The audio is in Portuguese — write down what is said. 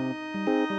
Música